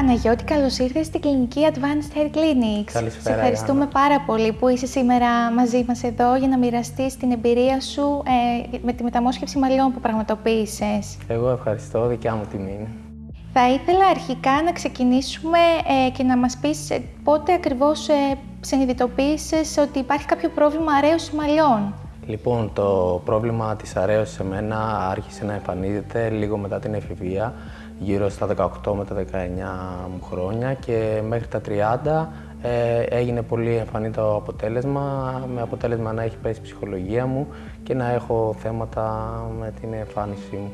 Παναγιώτη, καλώς ήρθες στην κλινική Advanced Hair Clinics. Καλησπέρα, Σε ευχαριστούμε Ιάννα. πάρα πολύ που είσαι σήμερα μαζί μας εδώ για να μοιραστείς την εμπειρία σου ε, με τη μεταμόσχευση μαλλιών που πραγματοποίησες. Εγώ ευχαριστώ, δικιά μου τιμή είναι. Θα ήθελα αρχικά να ξεκινήσουμε ε, και να μας πεις ε, πότε ακριβώς ε, συνειδητοποίησες ότι υπάρχει κάποιο πρόβλημα αρέωσης μαλλιών. Λοιπόν, το πρόβλημα της αρέωσης σε μένα άρχισε να εμφανίζεται λίγο μετά την εφηβεία, γύρω στα 18 με τα 19 μου χρόνια και μέχρι τα 30 ε, έγινε πολύ εμφανή το αποτέλεσμα, με αποτέλεσμα να έχει πέσει η ψυχολογία μου και να έχω θέματα με την εμφάνισή μου.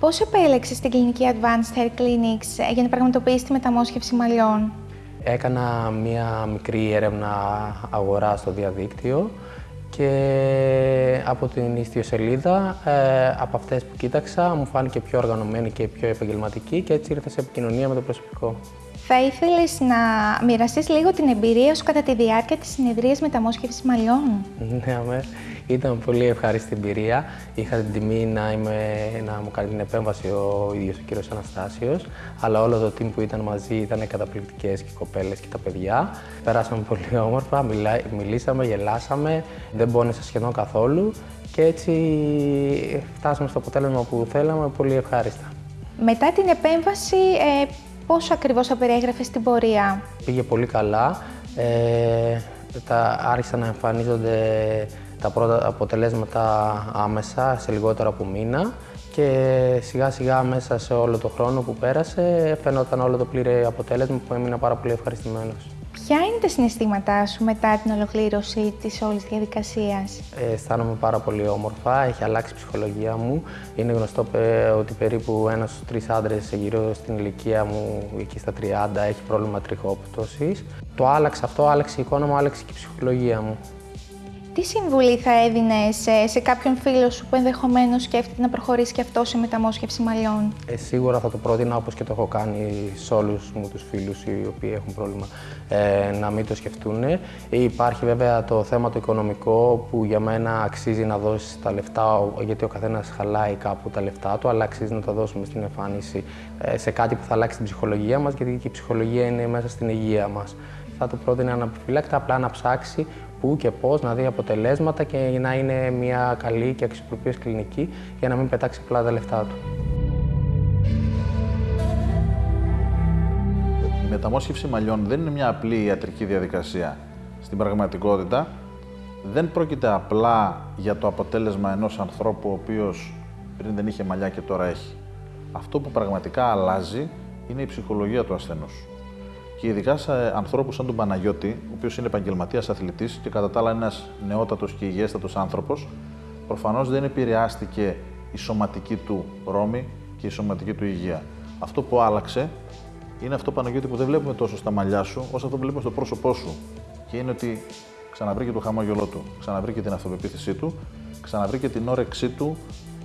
Πώς επέλεξες την κλινική Advanced Hair Clinics ε, για να πραγματοποιήσεις τη μεταμόσχευση μαλλιών; Έκανα μία μικρή έρευνα αγορά στο διαδίκτυο και από την ιστιοσελίδα, ε, από αυτές που κοίταξα, μου φάνηκε πιο οργανωμένη και πιο επαγγελματική και έτσι ήρθα σε επικοινωνία με το προσωπικό. Θα ήθελες να μοιραστείς λίγο την εμπειρία σου κατά τη διάρκεια της συνεδρίας μεταμόσχευσης μαλλιών; Ναι, αμέ. Ήταν πολύ ευχάριστη εμπειρία. Είχα την τιμή να, είμαι, να μου κάνει την επέμβαση ο ίδιος ο κύριος Αναστάσιος, αλλά όλο το team που ήταν μαζί ήταν καταπληκτικές και οι κοπέλες και τα παιδιά. Περάσαμε πολύ όμορφα, μιλά, μιλήσαμε, γελάσαμε, δεν πόνεσα σχεδόν καθόλου και έτσι φτάσαμε στο αποτέλεσμα που θέλαμε πολύ ευχάριστα. Μετά την επέμβαση, ε, πόσο ακριβώς θα περιέγραφες την πορεία; Πήγε πολύ καλά. Ε, τα, άρχισαν να εμφανίζονται τα πρώτα αποτελέσματα άμεσα, σε λιγότερο από μήνα και σιγά σιγά μέσα σε όλο το χρόνο που πέρασε φαινόταν όλο το πλήρε αποτέλεσμα που έμεινα πάρα πολύ ευχαριστημένος. Ποια είναι τα συναισθήματά σου μετά την ολοκλήρωση της όλης διαδικασίας; Ε, αισθάνομαι πάρα πολύ όμορφα, έχει αλλάξει η ψυχολογία μου. Είναι γνωστό πε- ότι περίπου ένας στους τρεις άντρες γύρω στην ηλικία μου, εκεί στα 30, έχει πρόβλημα τριχόπτωσης. Το άλλαξε αυτό, άλλαξε η εικόνα μου, άλλαξε και η ψυχολογία μου. Τι συμβουλή θα έδινες σε, σε κάποιον φίλο σου που ενδεχομένως σκέφτεται να προχωρήσει και αυτό σε μεταμόσχευση μαλλιών; Ε, σίγουρα θα το πρότεινα όπως και το έχω κάνει σε όλους μου τους φίλους οι οποίοι έχουν πρόβλημα ε, να μην το σκεφτούν. Υπάρχει βέβαια το θέμα το οικονομικό που για μένα αξίζει να δώσεις τα λεφτά ο- γιατί ο καθένας χαλάει κάπου τα λεφτά του αλλά αξίζει να τα δώσουμε στην εμφάνιση ε, σε κάτι που θα αλλάξει την ψυχολογία μας γιατί και η ψυχολογία είναι μέσα στην υγεία μας. Θα του πρότεινα αναπιφύλακτα απλά να ψάξει πού και πώς να δει αποτελέσματα και να είναι μια καλή και αξιοπρεπής κλινική για να μην πετάξει απλά τα λεφτά του. Η μεταμόσχευση μαλλιών δεν είναι μια απλή ιατρική διαδικασία. Στην πραγματικότητα δεν πρόκειται απλά για το αποτέλεσμα ενός ανθρώπου ο οποίος πριν δεν είχε μαλλιά και τώρα έχει. Αυτό που πραγματικά αλλάζει είναι η ψυχολογία του ασθενούς. Και ειδικά σε ανθρώπους σαν τον Παναγιώτη, ο οποίος είναι επαγγελματίας αθλητής και κατά τα άλλα ένας νεότατος και υγιέστατος άνθρωπος, προφανώς δεν επηρεάστηκε η σωματική του ρόμη και η σωματική του υγεία. Αυτό που άλλαξε είναι αυτό Παναγιώτη που δεν βλέπουμε τόσο στα μαλλιά σου, όσο αυτό που βλέπουμε στο πρόσωπό σου. Και είναι ότι ξαναβρήκε το χαμόγελό του, ξαναβρήκε την αυτοπεποίθησή του, ξαναβρήκε την όρεξή του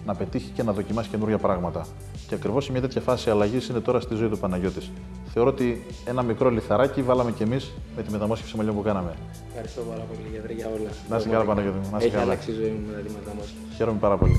να πετύχει και να δοκιμάσει καινούργια πράγματα. Και ακριβώς σε μια τέτοια φάση αλλαγής είναι τώρα στη ζωή του Παναγιώτης. Θεωρώ ότι ένα μικρό λιθαράκι βάλαμε κι εμείς με τη μεταμόσχευση μαλλιών που κάναμε. Ευχαριστώ πάρα πολύ γιατρέ για όλα. Να είσαι καλά, Παναγιώτη μου. Να είσαι Έχει καλά. αλλάξει η ζωή μου μετά τη μεταμόσχευση. Χαίρομαι πάρα πολύ.